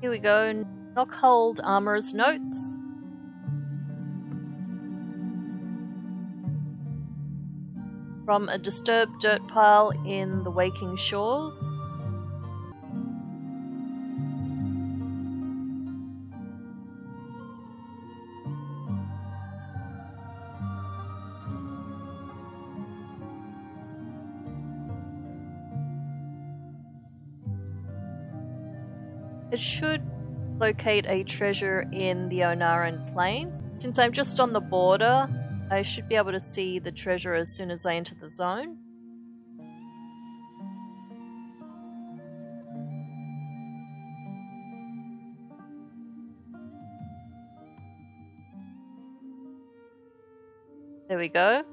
Here we go. Nokhud Armorer's Notes. From a disturbed dirt pile in the Waking Shores. It should locate a treasure in the Ohn'ahran Plains. Since I'm just on the border, I should be able to see the treasure as soon as I enter the zone. There we go.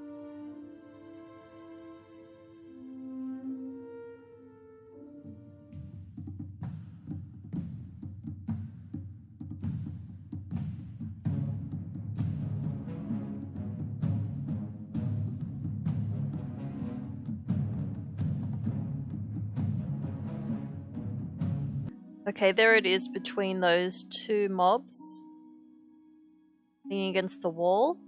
Okay, there it is between those two mobs. Leaning against the wall.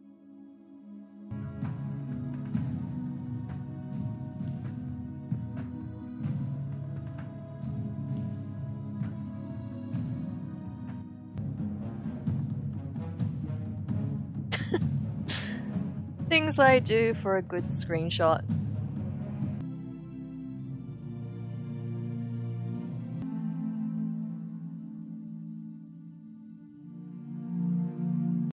Things I do for a good screenshot.